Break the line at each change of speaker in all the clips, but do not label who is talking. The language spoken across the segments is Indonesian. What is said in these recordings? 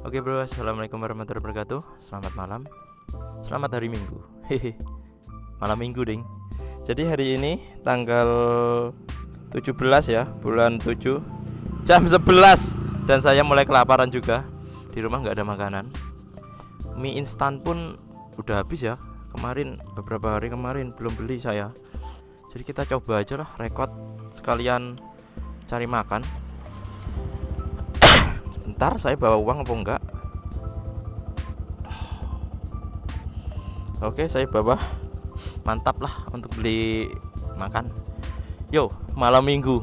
Oke bro, assalamualaikum warahmatullahi wabarakatuh. Selamat malam. Selamat hari Minggu. Hehe. Malam Minggu, ding. Jadi hari ini tanggal 17 ya, bulan 7 jam 11 dan saya mulai kelaparan juga. Di rumah nggak ada makanan. Mie instan pun udah habis ya. Kemarin beberapa hari kemarin belum beli saya. Jadi kita coba aja lah rekod sekalian cari makan ntar saya bawa uang apa enggak? Oke saya bawa. Mantap lah untuk beli makan. Yo malam minggu.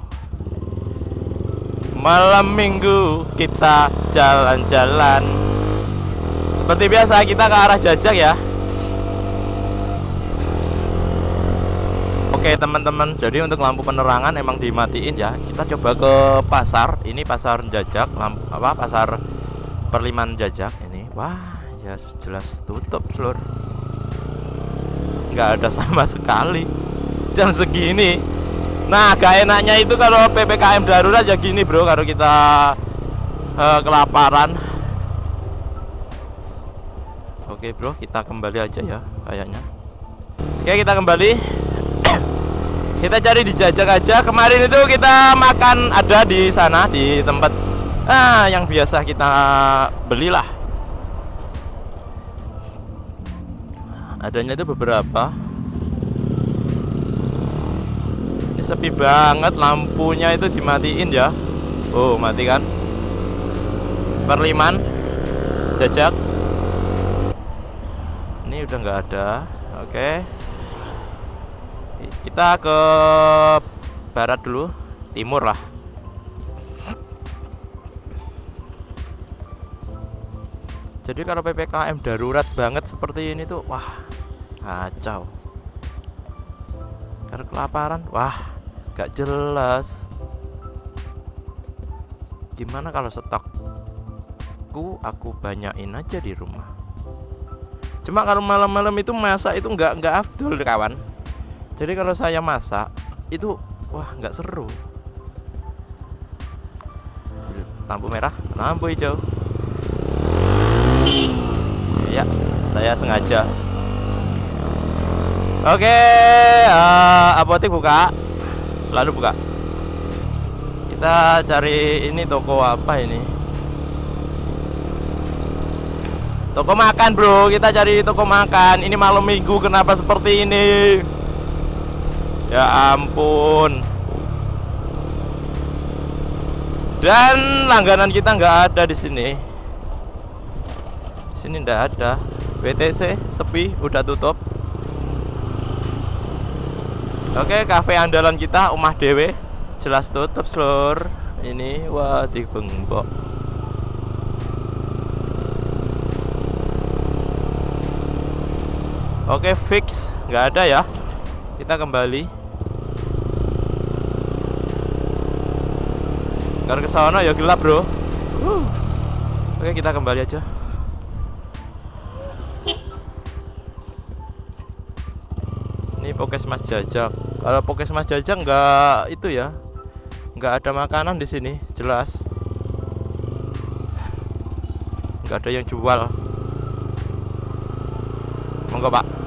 Malam minggu kita jalan-jalan. Seperti biasa kita ke arah jajak ya Oke teman-teman. Jadi untuk lampu penerangan emang dimatiin ya. Kita coba ke pasar. Ini pasar jajak lampu apa pasar perliman jajak ini. Wah ya jelas tutup seluruh nggak ada sama sekali. Jam segini. Nah gak enaknya itu kalau PPKM darurat ya gini bro kalau kita uh, kelaparan. Oke bro kita kembali aja ya kayaknya. Oke kita kembali kita cari di jajak aja. Kemarin itu kita makan ada di sana di tempat ah yang biasa kita belilah. Adanya itu beberapa. Ini sepi banget lampunya itu dimatiin ya. Oh mati kan perliman jajak. Ini udah nggak ada. Oke. okay kita ke barat dulu timur lah. Jadi kalau PPKM darurat banget seperti ini tuh wah kacau. Karena kelaparan wah gak jelas. Gimana kalau stokku aku banyakin aja di rumah? Cuma kalau malam-malam itu masak itu nggak nggak afdol kawan jadi kalau saya masak itu wah nggak seru. Lampu merah lampu hijau. Ya saya sengaja. Oke uh, apotek buka. Selalu buka. Kita cari ini toko apa ini? Toko makan bro. Kita cari toko makan. Ini malam minggu kenapa seperti ini Ya ampun. Dan langganan kita nggak ada di sini. Di sini nggak ada. WTC sepi, udah tutup. Oke, kafe andalan kita Umah Dewe jelas tutup, Seluruh. Ini wah dibengkok. Oke, fix, nggak ada ya. Kita kembali. Karena ke sana ya gelap, Bro. Uh. Oke, kita kembali aja. Ini Pokesmas Jajak. Kalau Pokesmas Jajak nggak itu ya. nggak ada makanan di sini, jelas. nggak ada yang jual. Monggo, Pak.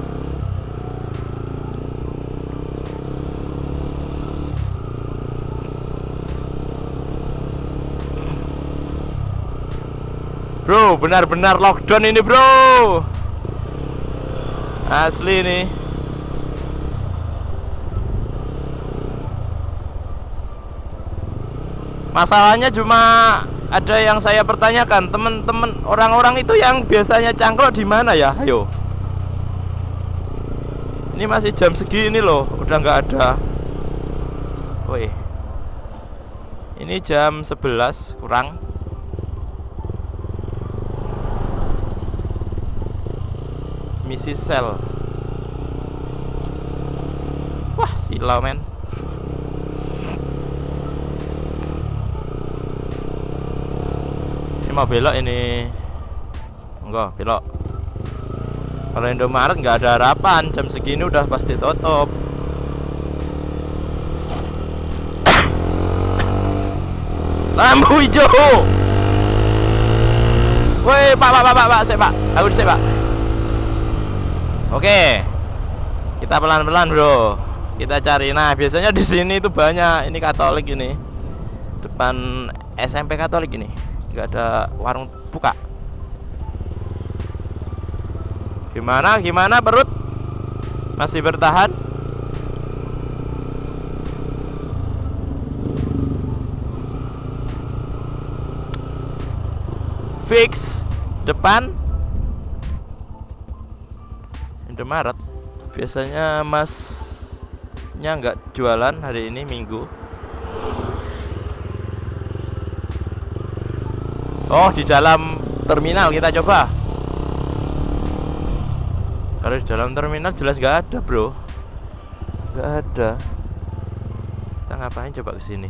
Bro, benar-benar lockdown ini bro. Asli nih Masalahnya cuma ada yang saya pertanyakan teman-teman orang-orang itu yang biasanya cangkruk di mana ya? Ayo. Ini masih jam segini loh udah nggak ada. Woi ini jam 11 kurang misi sel wah silau men ini mau belok ini enggak belok kalau Indomaret nggak ada harapan jam segini udah pasti tutup lampu hijau Woi, Pak, Pak, Pak, Pak, saya Pak. Aku di Pak. Oke. Kita pelan-pelan, Bro. Kita cari. Nah, biasanya di sini itu banyak ini Katolik ini. Depan SMP Katolik ini. Enggak ada warung buka. Gimana? Gimana perut? Masih bertahan? Fix depan Indomaret biasanya masnya nggak jualan hari ini minggu. Oh di dalam terminal kita coba. Kalau di dalam terminal jelas nggak ada bro. Nggak ada. Kita ngapain coba ke sini?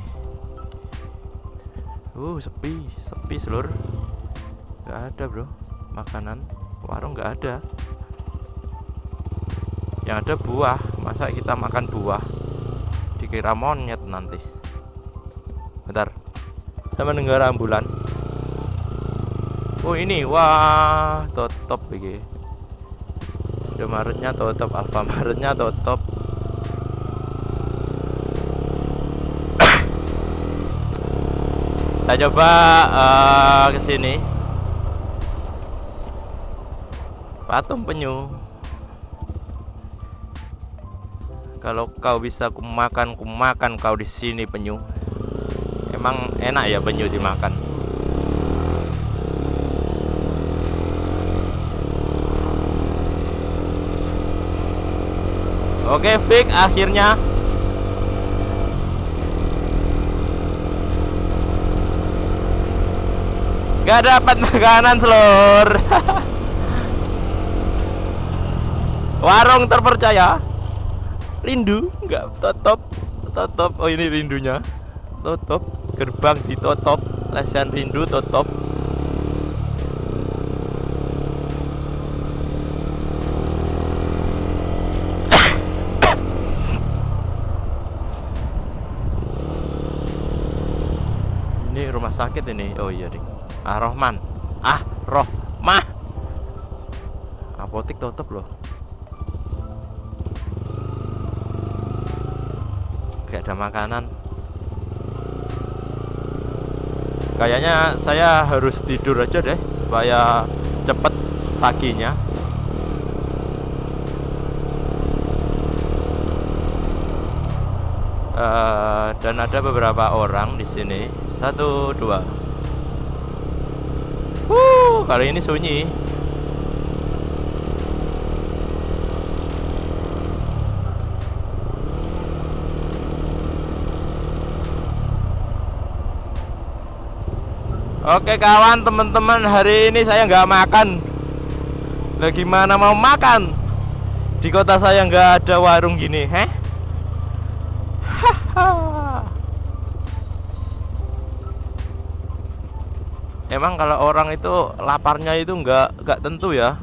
Uh sepi sepi seluruh nggak ada bro. Makanan warung nggak ada yang ada buah. Masa kita makan buah? Dikira monyet nanti. Bentar. Saya mendengar ambulan. Oh ini. Wah tutup begini Indomaretnya tutup Alfamaretnya tutup kita coba uh, ke sini. Patung penyu kalau kau bisa kumakan kumakan kau di sini penyu. Emang enak ya penyu dimakan. Oke fix akhirnya. Gak dapat makanan selur warung terpercaya rindu nggak tutup tutup oh ini rindunya tutup gerbang ditutup lesian rindu tutup. Ini rumah sakit ini. Oh iya ding ah Rohman. Ah Roh mah apotik tutup loh gak ada makanan. Kayaknya saya harus tidur aja deh supaya cepet paginya. Uh, dan ada beberapa orang di sini. Satu dua. Uh kali ini sunyi Oke kawan teman-teman hari ini saya nggak makan. Lah gimana mau makan? Di kota saya nggak ada warung gini Heh? Emang kalau orang itu laparnya itu nggak nggak tentu ya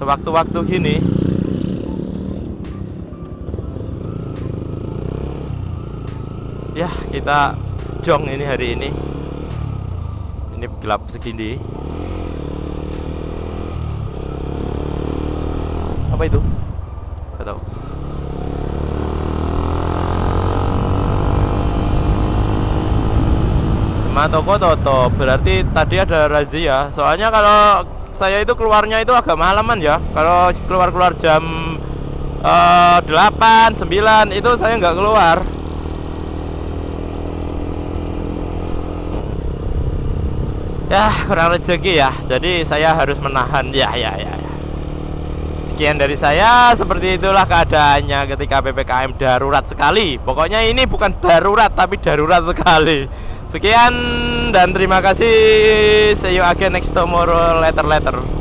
Sewaktu-waktu gini. Ya kita jong ini hari ini ini gelap segini. Apa itu? Gak tahu. Semua toko tutup berarti tadi ada razia soalnya kalau saya itu keluarnya itu agak malaman ya. Kalau keluar-keluar jam uh, 8, 9 itu saya nggak keluar ya kurang rezeki ya. Jadi saya harus menahan. Ya ya ya, ya. sekian dari saya. Seperti itulah keadaannya ketika PPKM darurat sekali. Pokoknya ini bukan darurat tapi darurat sekali. Sekian dan terima kasih. See you again next tomorrow. Later later